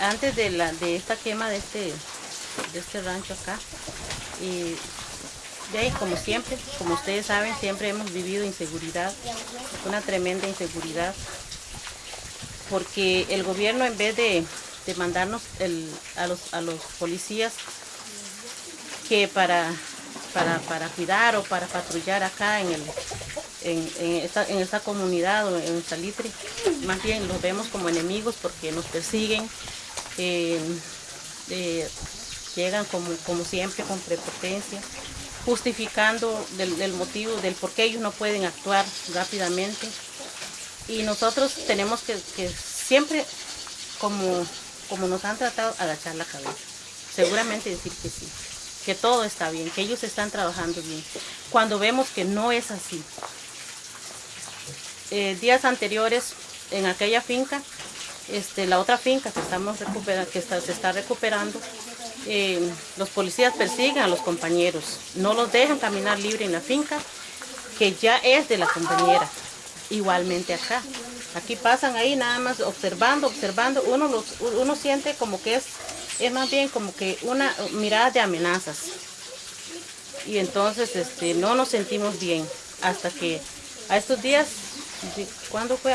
antes de, la, de esta quema de este, de este rancho acá, y de ahí, como siempre, como ustedes saben, siempre hemos vivido inseguridad, una tremenda inseguridad, porque el gobierno en vez de, mandarnos a, los, a los policías que para, para, cuidar o para patrullar acá en, el, en, esta, comunidad o en Salitre, más bien los vemos como enemigos porque nos persiguen, eh, eh, llegan como, como siempre con prepotencia justificando del, motivo del por qué ellos no pueden actuar rápidamente. Y nosotros tenemos que, siempre, como, como nos han tratado, agachar la cabeza. Seguramente decir que sí, que todo está bien, que ellos están trabajando bien. Cuando vemos que no es así. Eh, días anteriores, en aquella finca, este, la otra finca que, estamos que se está recuperando, eh, los policías persiguen a los compañeros, no los dejan caminar libre en la finca, que ya es de la compañera. Igualmente acá. Aquí pasan ahí nada más observando, observando. Uno, uno siente como que es, es más bien como que una mirada de amenazas. Y entonces este, no nos sentimos bien hasta que a estos días, ¿cuándo fue?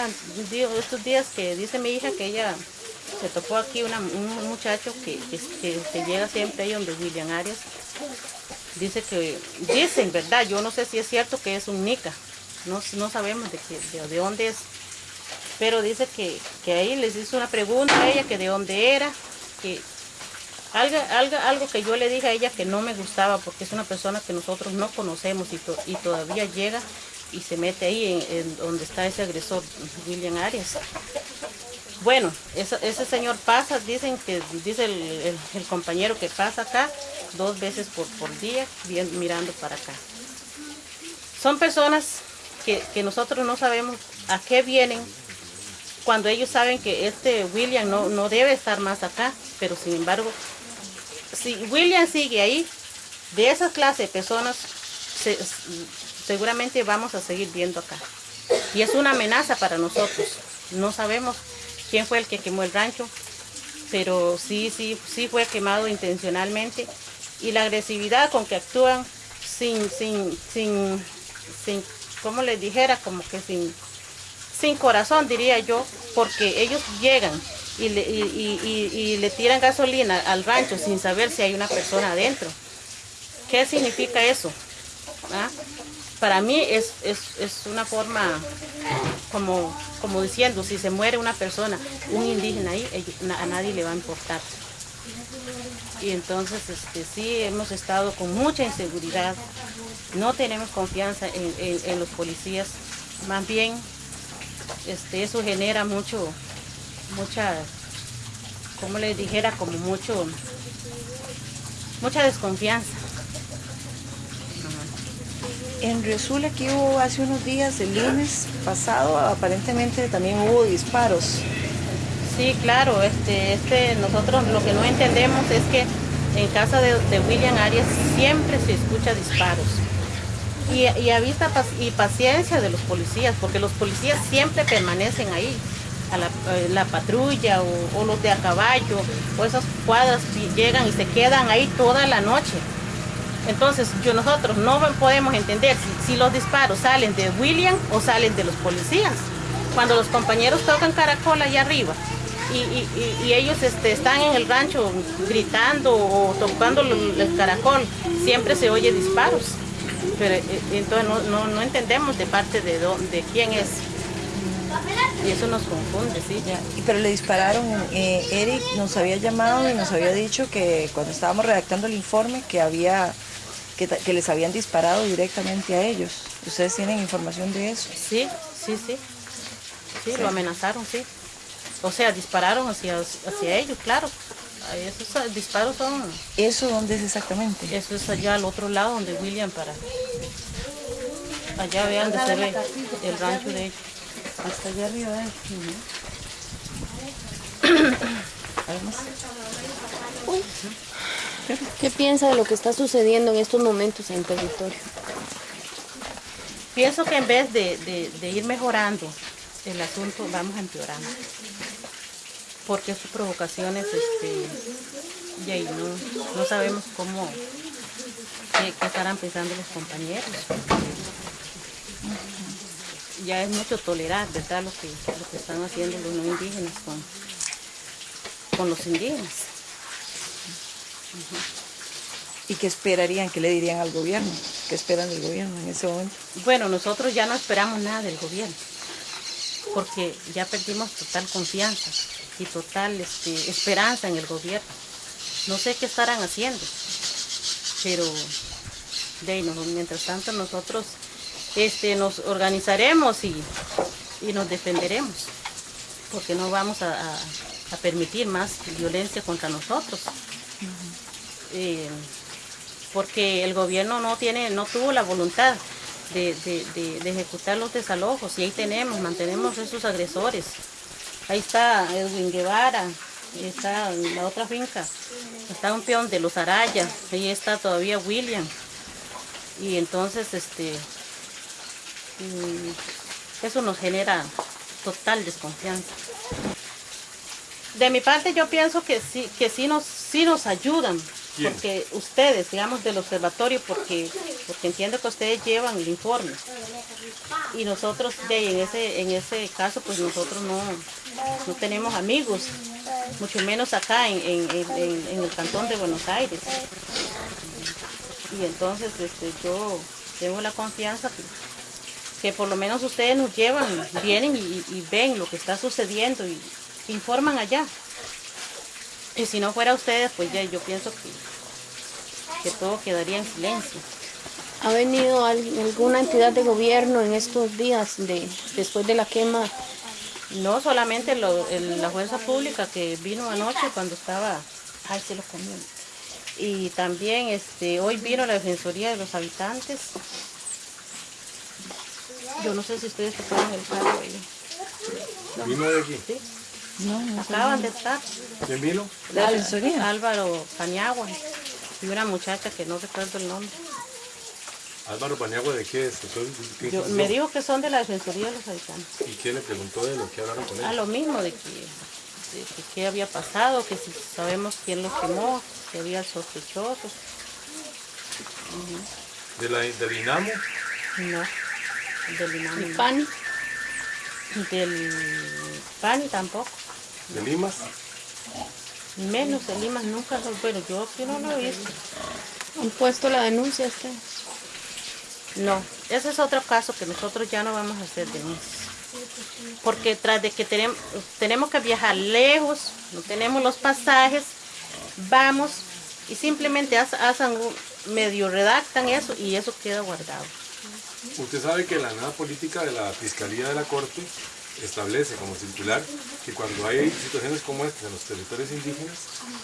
Estos días que dice mi hija que ella se topó aquí un muchacho que, llega siempre ahí donde William Arias. Dice que, dicen, ¿verdad? Yo no sé si es cierto que es un Nica. No, no sabemos de, de, dónde es. Pero dice que, ahí les hizo una pregunta a ella, que de dónde era. Que algo, algo, algo que yo le dije a ella que no me gustaba porque es una persona que nosotros no conocemos y todavía llega y se mete ahí en, donde está ese agresor, William Arias. Bueno, ese señor pasa, dicen que dice el, compañero que pasa acá dos veces por, día, mirando para acá. Son personas que, nosotros no sabemos a qué vienen cuando ellos saben que este William no, no debe estar más acá, pero sin embargo, si William sigue ahí, de esa clase de personas seguramente vamos a seguir viendo acá. Y es una amenaza para nosotros. No sabemos quién fue el que quemó el rancho, pero sí, sí, sí fue quemado intencionalmente. Y la agresividad con que actúan sin, sin, sin, sin, como les dijera, como que sin, sin corazón diría yo, porque ellos llegan y le, y le tiran gasolina al rancho sin saber si hay una persona adentro. ¿Qué significa eso? ¿Ah? Para mí es, una forma como, como diciendo, si se muere una persona, un indígena ahí, a nadie le va a importar. Y entonces este, sí hemos estado con mucha inseguridad, no tenemos confianza en, los policías, más bien este, eso genera mucho, mucha, como les dijera, como mucho, mucha desconfianza. En Riosula que hubo hace unos días, el lunes pasado, aparentemente también hubo disparos. Sí, claro, este, este, nosotros lo que no entendemos es que en casa de, William Arias siempre se escucha disparos. Y, a vista y paciencia de los policías, porque los policías siempre permanecen ahí, a la, eh, patrulla o, o, los de a caballo, o esas cuadras llegan y se quedan ahí toda la noche. Entonces, yo, nosotros no podemos entender si, los disparos salen de William o salen de los policías. Cuando los compañeros tocan caracol allá arriba y, ellos este, están en el rancho gritando o tocando el caracol, siempre se oye disparos. Pero eh, entonces no, entendemos de parte de, de quién es. Y eso nos confunde, sí. Ya. Pero le dispararon, eh, Eric nos había llamado y nos había dicho que cuando estábamos redactando el informe que había que, les habían disparado directamente a ellos. ¿Ustedes tienen información de eso? Sí, sí, sí. Sí, lo amenazaron, sí. O sea, dispararon hacia, hacia ellos, claro. Esos disparos son... ¿Eso dónde es exactamente? Eso es allá al otro lado, donde William para... Allá vean donde se ve el rancho de ellos. Hasta allá arriba, ¿eh? ¿Qué piensa de lo que está sucediendo en estos momentos en territorio? Pienso que en vez de, ir mejorando el asunto, vamos empeorando. Porque sus provocaciones, este, y ahí no, sabemos cómo, qué, estarán pensando los compañeros. Ya es mucho tolerar, ¿verdad? Lo que, están haciendo los no indígenas con los indígenas. ¿Y qué esperarían? ¿Qué le dirían al gobierno? ¿Qué esperan del gobierno en ese momento? Bueno, nosotros ya no esperamos nada del gobierno, porque ya perdimos total confianza y total este, esperanza en el gobierno. No sé qué estarán haciendo, pero de ahí, no, mientras tanto nosotros este, nos organizaremos y, y nos defenderemos, porque no vamos a, a- a permitir más violencia contra nosotros. Eh, porque el gobierno no tiene, no tuvo la voluntad de, de- ejecutar los desalojos y ahí tenemos, mantenemos esos agresores. Ahí está Edwin Guevara, ahí está la otra finca, está un peón de los Araya, ahí está todavía William. Y entonces este mm, eso nos genera total desconfianza. De mi parte yo pienso que sí, que sí nos, sí nos ayudan, Porque ustedes, digamos, del observatorio, porque, porque entiendo que ustedes llevan el informe. Y nosotros, en, ese, en ese caso, pues nosotros no, no tenemos amigos, mucho menos acá en, en- el cantón de Buenos Aires. Y entonces este, yo tengo la confianza que, por lo menos ustedes nos llevan, vienen y ven lo que está sucediendo y informan allá. Y si no fuera ustedes, pues ya yo pienso que, que todo quedaría en silencio. ¿Ha venido al- alguna entidad de gobierno en estos días de, después de la quema? No solamente lo- el- la fuerza pública que vino anoche cuando estaba, ay, se lo comió. Y también este, hoy vino la Defensoría de los Habitantes. Yo no sé si ustedes tocaron el cargo ahí. ¿Vino de aquí? ¿sí? No, no. Acaban de estar. ¿Quién vino? ¿La defensoría? Álvaro Paniagua y una muchacha que no recuerdo el nombre. Álvaro Paniagua, ¿de qué es? ¿qué Yo, me dijo que son de la Defensoría de los Habitantes. ¿Y quién le preguntó de lo que hablaron con A él? lo mismo de que, de que qué había pasado, que si sabemos quién los quemó, que había sospechosos. ¿De la, ¿Del INAMO? No, del INAMI ¿El no. PAN? Del PANI tampoco. ¿De Limas? Menos de Lima nunca lo bueno, yo aquí no lo he visto. ¿Han puesto la denuncia ustedes? No, ese es otro caso que nosotros ya no vamos a hacer denuncias. Porque tras de que tenemos, tenemos que viajar lejos, no tenemos los pasajes, vamos y simplemente haz- hacen un- medio redactan eso y eso queda guardado. Usted sabe que la nueva política de la Fiscalía de la Corte establece como circular que cuando hay situaciones como estas en los territorios indígenas,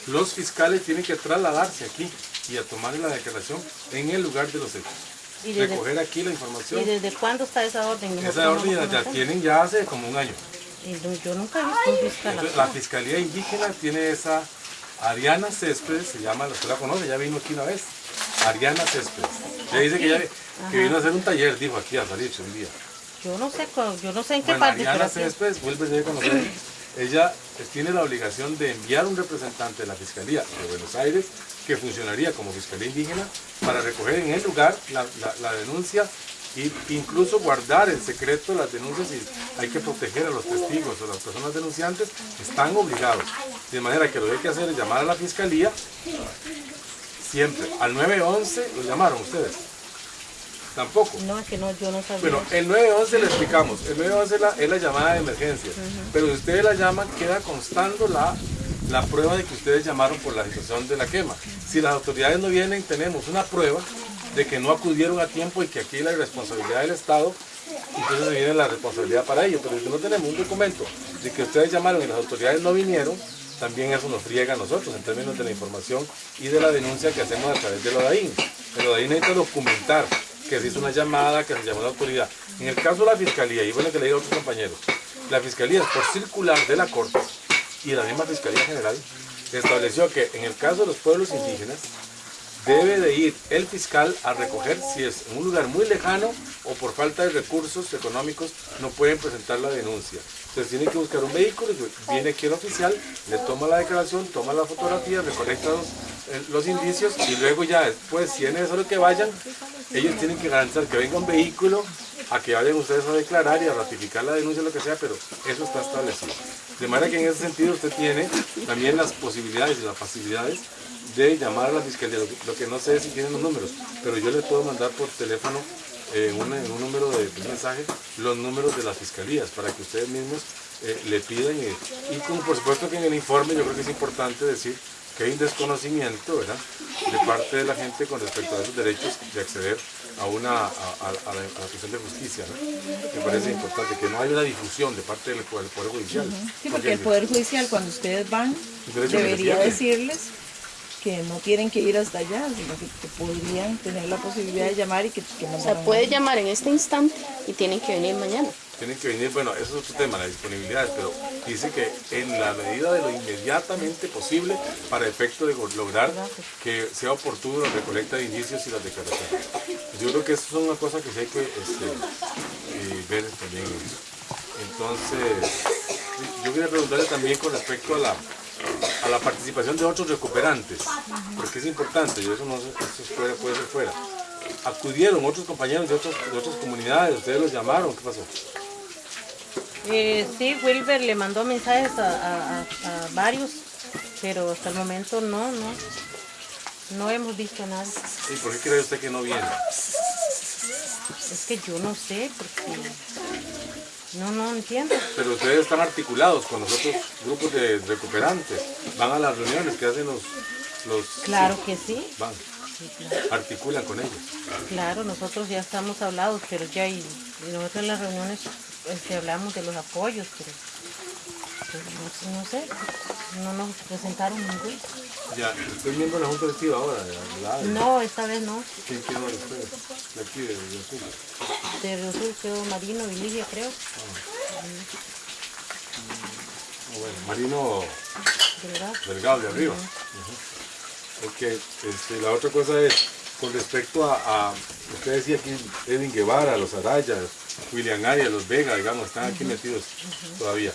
los fiscales tienen que trasladarse aquí y a tomar la declaración en el lugar de los hechos. ¿Y desde, Recoger aquí la ¿y información. desde cuándo está esa orden? Nosotros Esa no orden ya conocemos. tienen ya hace como un año. Y no- Yo nunca he visto un fiscal Entonces, la Fiscalía Indígena tiene esa Ariana Céspedes, se llama, usted la conoce, ya vino aquí una vez. Ariana Céspedes. Ella dice que, que vino a hacer un taller, dijo aquí a salir un día. Yo no sé, yo no sé en qué Bueno, parte. Ariana pero sí. Céspedes, vuelve a conocer. Ella tiene la obligación de enviar un representante de la Fiscalía de Buenos Aires que funcionaría como Fiscalía Indígena para recoger en el lugar la, la- la denuncia e incluso guardar en secreto las denuncias y hay que proteger a los testigos o las personas denunciantes están obligados. De manera que lo que hay que hacer es llamar a la Fiscalía siempre. Al 911 lo llamaron ustedes. Tampoco. No, es que no, yo no sabía. Bueno, el 911 le explicamos. El 911 es la, es la llamada de emergencia. Pero si ustedes la llaman, queda constando la, la prueba de que ustedes llamaron por la situación de la quema. Si las autoridades no vienen, tenemos una prueba de que no acudieron a tiempo y que aquí la responsabilidad del Estado, entonces viene la responsabilidad para ello. Pero si no tenemos un documento de que ustedes llamaron y las autoridades no vinieron, también eso nos friega a nosotros en términos de la información y de la denuncia que hacemos a través del ODAIN. El ODAIN necesita documentar que se hizo una llamada, que se llamó a la autoridad. En el caso de la Fiscalía, y bueno que le digo a otros compañeros, la Fiscalía, por circular de la Corte y la misma Fiscalía General, estableció que en el caso de los pueblos indígenas, debe de ir el fiscal a recoger si es en un lugar muy lejano o por falta de recursos económicos no pueden presentar la denuncia. Entonces tiene que buscar un vehículo, y viene aquí el oficial, le toma la declaración, toma la fotografía, recolecta los, eh, los indicios y luego ya después, si es necesario que vayan, ellos tienen que garantizar que venga un vehículo a que vayan ustedes a declarar y a ratificar la denuncia, lo que sea, pero eso está establecido. De manera que en ese sentido usted tiene también las posibilidades y las facilidades de llamar a la fiscalía. Lo que, no sé es si tienen los números, pero yo les puedo mandar por teléfono en, un, en un número de, de mensaje los números de las fiscalías para que ustedes mismos eh, le pidan. Y, y como por supuesto que en el informe yo creo que es importante decir que hay un desconocimiento ¿verdad? de parte de la gente con respecto a esos derechos de acceder a una a, a- a la, cuestión de justicia. ¿no? Me parece importante que no haya una difusión de parte del, Poder- Poder Judicial. Sí, porque el Poder Judicial cuando ustedes van debería decirles que no tienen que ir hasta allá, sino que, que podrían tener la posibilidad de llamar y que, que O sea, puede llamar en este instante y tienen que venir mañana. Tienen que venir, bueno, eso es otro tema, la disponibilidad, pero dice que en la medida de lo inmediatamente posible para efecto de lograr que sea oportuno la recolecta de indicios y las declaraciones. Yo creo que eso es una cosa que sí hay que este, eh, ver también. Entonces, yo quería preguntarle también con respecto a la, a la participación de otros recuperantes, porque es importante, y eso, no, eso es fuera- puede ser fuera. Acudieron otros compañeros de, otras de otras comunidades, ustedes los llamaron, ¿qué pasó? Eh, sí, Wilber le mandó mensajes a- a varios, pero hasta el momento no, no, no hemos visto nada. ¿Y por qué cree usted que no viene? Es que yo no sé, porque no, no entiendo. Pero ustedes están articulados con los otros grupos de recuperantes. Van a las reuniones que hacen los... los Claro que sí, Van, sí, claro. articulan con ellos. Claro, nosotros ya estamos hablados, pero ya y, y nosotros en las reuniones este, hablamos de los apoyos, pero, pero no, no sé, no nos presentaron ninguno. Ya, estoy miembro de la Junta Directiva ahora, de la. No, esta vez no. ¿Quién es usted? De aquí, de, de. De quedó Marino y Lidia, creo. Ah, bueno, Marino. Delgado de arriba. Ujú. Ok, este, la otra cosa es, con respecto a, a- usted decía aquí, Edwin Guevara, los Arayas, William Arias, los Vega, digamos, están aquí metidos todavía.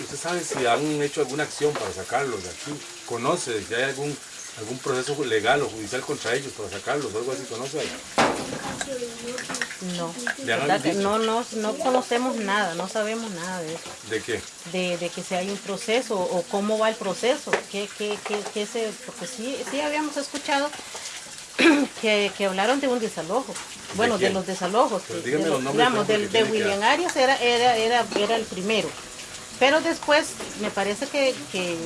¿Usted sabe si han hecho alguna acción para sacarlos de aquí? ¿Conoce si hay algún, algún proceso legal o judicial contra ellos para sacarlos o algo así? ¿Conoce algo? No, ¿Le han ¿verdad que no, no, no conocemos nada, no sabemos nada de eso. ¿De qué? De, de que si hay un proceso o cómo va el proceso, qué, qué, qué, qué se, porque sí, sí habíamos escuchado que, que hablaron de un desalojo. Bueno, de, los desalojos. Pero de- dígame de los los- nombres, digamos, porque del- de, que William. Arias era, era, era, era el primero. Pero después me parece que, que,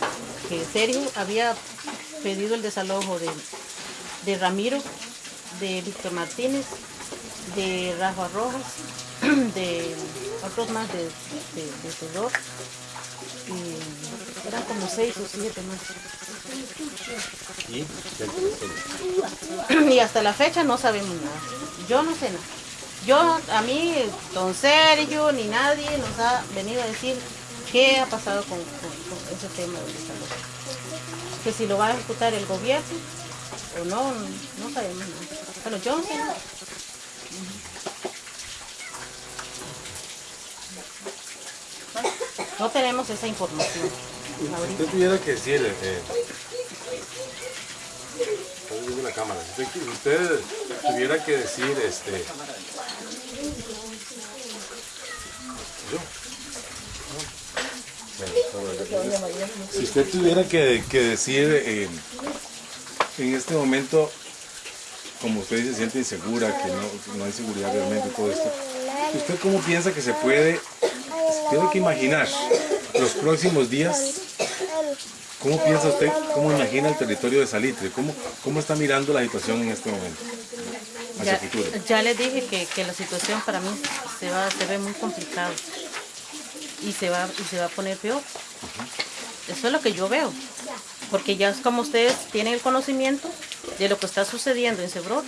que Sergio había pedido el desalojo de, de Ramiro, de Víctor Martínez, de Rafa Rojas, de otros más de, de, de Cedor. Y eran como seis o siete más. ¿Y? ¿Qué y hasta la fecha no sabemos nada. Yo no sé nada. Yo, a mí, don Sergio, ni nadie nos ha venido a decir qué ha pasado con, con- con ese tema del desalojo. Que si lo va a ejecutar el gobierno o no, no sabemos nada. Bueno, yo no sé nada. No tenemos esa información. Si usted tuviera que decir, eh, la cámara, si usted, usted tuviera que decir, este, yo, si usted tuviera que, que decir eh, en este momento, como usted dice, se siente insegura, que no, no hay seguridad realmente todo esto, ¿usted cómo piensa que se puede, tiene que imaginar los próximos días ¿Cómo piensa usted, cómo imagina el territorio de Salitre? ¿Cómo, cómo está mirando la situación en este momento? Hacia Ya, futuro. ya les dije que, que la situación para mí se va se ve muy complicada y se va y se va a poner peor. Eso es lo que yo veo, porque ya es como ustedes tienen el conocimiento de lo que está sucediendo en Cebrón,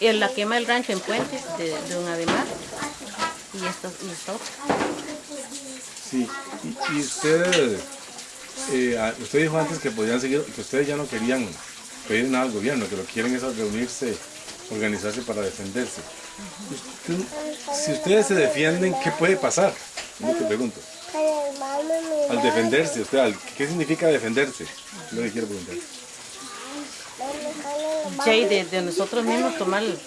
en la quema del rancho en Puentes de, de Don Ademar y esta, y esta otra. Sí, y, y usted, eh, usted dijo antes que podían seguir, que ustedes ya no querían pedir nada al gobierno, que lo que quieren es reunirse, organizarse para defenderse. Usted- si ustedes se defienden, ¿qué puede pasar? Yo te pregunto. Al defenderse, usted, al- ¿qué significa defenderse? Lo que quiero preguntar. Ya, y de, de nosotros mismos tomar el,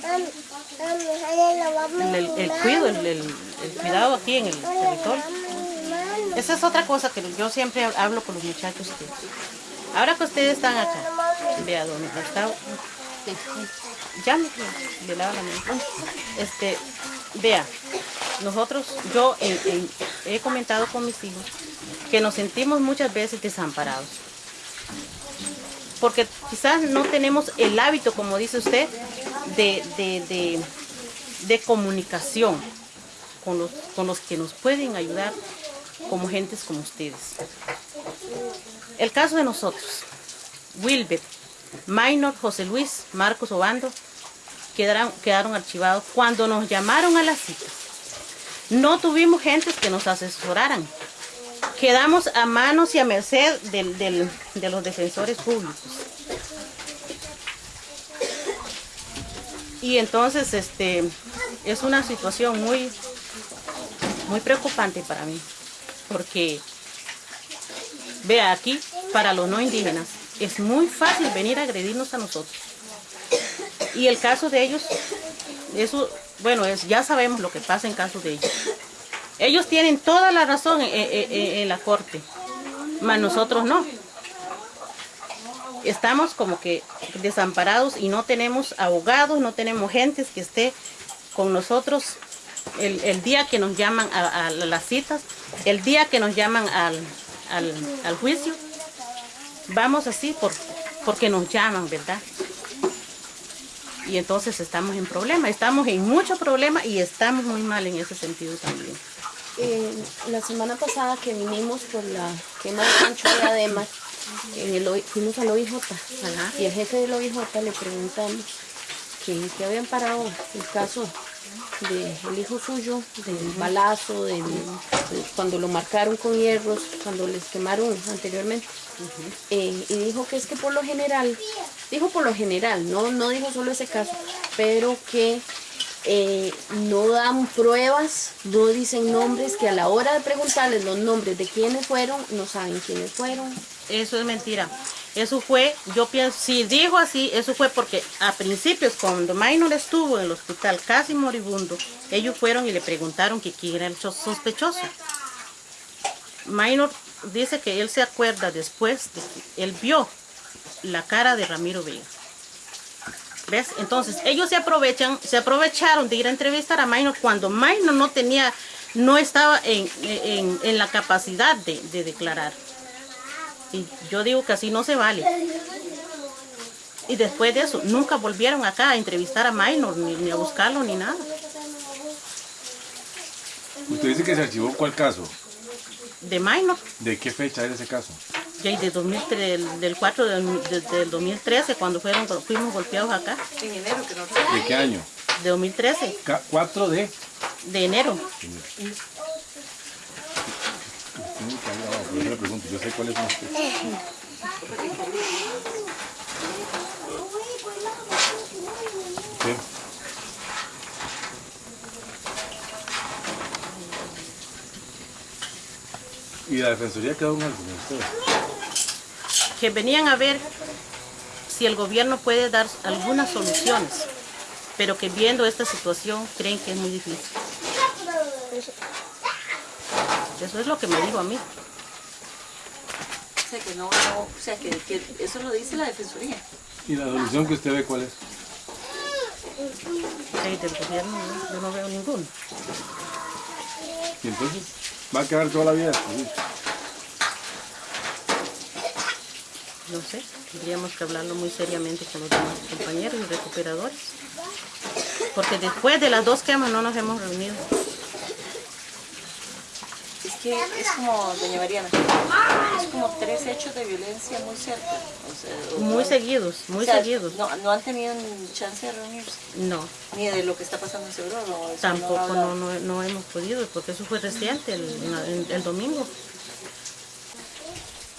el, el cuido, el, cuidado aquí en el territorio. Esa es otra cosa que yo siempre hablo con los muchachos. que ahora que ustedes están acá, vea donde está, ya me le lava la mano. Este, vea, nosotros, yo en- en- he comentado con mis hijos que nos sentimos muchas veces desamparados. Porque quizás no tenemos el hábito, como dice usted, de, de- de- comunicación con los, con los que nos pueden ayudar como gentes como ustedes. El caso de nosotros, Wilbert, Minor, José Luis, Marcos Obando, quedaron, quedaron archivados cuando nos llamaron a las citas. No tuvimos gentes que nos asesoraran. Quedamos a manos y a merced de los defensores públicos. Y entonces este, es una situación muy, muy preocupante para mí, porque vea aquí, para los no indígenas, es muy fácil venir a agredirnos a nosotros. Y el caso de ellos, eso, bueno, es, ya sabemos lo que pasa en caso de ellos. Ellos tienen toda la razón en, la corte, mas nosotros no. Estamos como que desamparados y no tenemos abogados, no tenemos gentes que esté con nosotros el, día que nos llaman a, a las citas, el día que nos llaman al, al- al juicio. Vamos así por, porque nos llaman, ¿verdad? Y entonces estamos en problema, estamos en mucho problema y estamos muy mal en ese sentido también. Eh, la semana pasada que vinimos por la quema de rancho de Adema, en el, fuimos al OIJ y el jefe del OIJ le preguntamos que, que habían parado el caso del hijo suyo, del balazo, del, de cuando lo marcaron con hierros, cuando les quemaron anteriormente. Eh, y dijo que es que por lo general, dijo por lo general, no, no dijo solo ese caso, pero que eh, no dan pruebas, no dicen nombres, que a la hora de preguntarles los nombres de quiénes fueron, no saben quiénes fueron. Eso es mentira. Eso fue, yo pienso, si dijo así, eso fue porque a principios, cuando Minor estuvo en el hospital casi moribundo, ellos fueron y le preguntaron que quién era el so- sospechoso. Minor dice que él se acuerda después de que él vio la cara de Ramiro Vega. ¿Ves? Entonces, ellos se aprovechan, se aprovecharon de ir a entrevistar a Minor cuando Minor no tenía, no estaba en, en- en la capacidad de, de declarar. Y yo digo que así no se vale. Y después de eso, nunca volvieron acá a entrevistar a Minor, ni, ni a buscarlo, ni nada. Usted dice que se archivó cuál caso. De Minor, ¿De qué fecha es ese caso? De 2003, del, del 4 del, de- del 2013, cuando fueron, fuimos golpeados acá, ¿De qué año? de 2013, Ca- 4 de... de enero. Eso le pregunto, yo sé cuáles son. ¿Y la defensoría quedó en algo con ustedes? Que venían a ver si el gobierno puede dar algunas soluciones, pero que viendo esta situación creen que es muy difícil. Eso es lo que me dijo a mí. O sea, que no, no, o sea, que, que eso lo dice la Defensoría. ¿Y la solución que usted ve cuál es? Sí, del gobierno no, yo no veo ninguno. Y entonces va a quedar toda la vida así. No sé, tendríamos que hablarlo muy seriamente con los demás compañeros y recuperadores. Porque después de las dos quemas no nos hemos reunido. Es que es como, doña Mariana, es como tres hechos de violencia muy cerca. O sea, o- Muy seguidos, muy o sea, seguidos. No, no han tenido chance de reunirse, No, ni de lo que está pasando en Seguro. Tampoco no, no, no, no hemos podido, porque eso fue reciente, el, el- el domingo.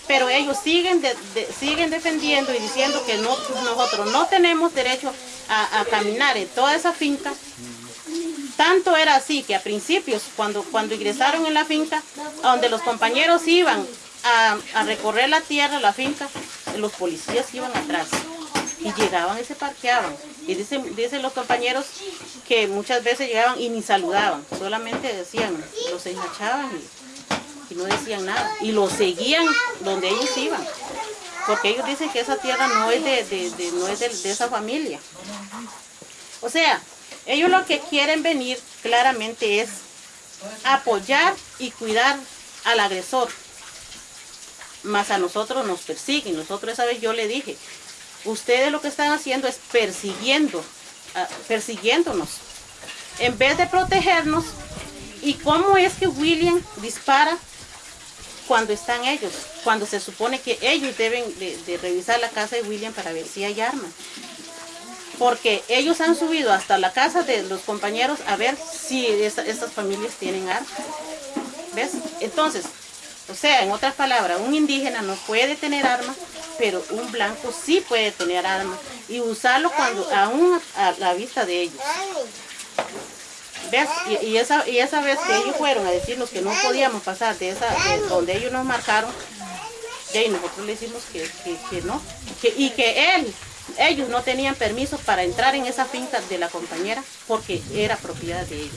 Pero ellos siguen, siguen defendiendo y diciendo que no, nosotros no tenemos derecho a, caminar en toda esa finca Tanto era así que a principios, cuando, cuando ingresaron en la finca, donde los compañeros iban a, recorrer la tierra, la finca, los policías iban atrás y llegaban y se parqueaban. Y dicen, dicen los compañeros que muchas veces llegaban y ni saludaban, solamente decían, los enjachaban y, y no decían nada. Y los seguían donde ellos iban, porque ellos dicen que esa tierra no es de, no es de esa familia. O sea, ellos lo que quieren venir claramente es apoyar y cuidar al agresor. Más a nosotros nos persiguen. Nosotros esa vez yo le dije, ustedes lo que están haciendo es persiguiendo, ah, persiguiéndonos. En vez de protegernos, ¿y cómo es que William dispara cuando están ellos? Cuando se supone que ellos deben de, revisar la casa de William para ver si hay armas porque ellos han subido hasta la casa de los compañeros a ver si esta- estas familias tienen armas. ¿Ves? Entonces, o sea, en otras palabras, un indígena no puede tener armas, pero un blanco sí puede tener armas y usarlo cuando aún a la vista de ellos. Y, esa, y esa vez que ellos fueron a decirnos que no podíamos pasar de esa, de donde ellos nos marcaron, y nosotros le decimos que, que- no, y que él, ellos no tenían permiso para entrar en esa finca de la compañera porque era propiedad de ellos.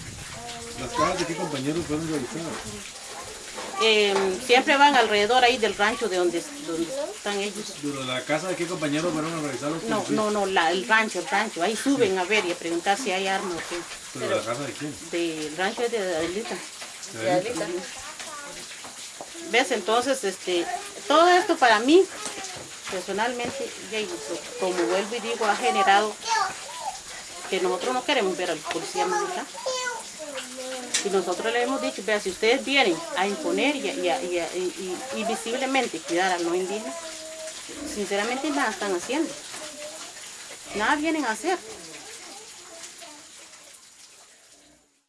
¿Las casas de qué compañeros fueron revisadas? Eh, siempre van alrededor ahí del rancho de donde, donde están ellos. Pero la casa de qué compañeros fueron a revisar los No, no, no, la- el rancho, el rancho. Ahí suben a ver y a preguntar si hay armas o qué. ¿Pero la casa de quién? Del rancho de Adelita. ¿De Adelita? ¿Ves? Entonces, este, todo esto para mí, personalmente, como vuelvo y digo, ha generado que nosotros no queremos ver al policía acá. Y nosotros le hemos dicho, vea, si ustedes vienen a imponer y, a- y a- y a- y- visiblemente cuidar al no indígena, sinceramente nada están haciendo. Nada vienen a hacer.